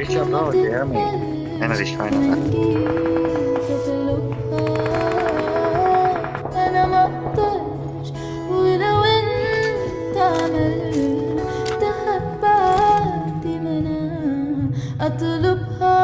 Reach out now if you hear me. None of this trying to أطلبها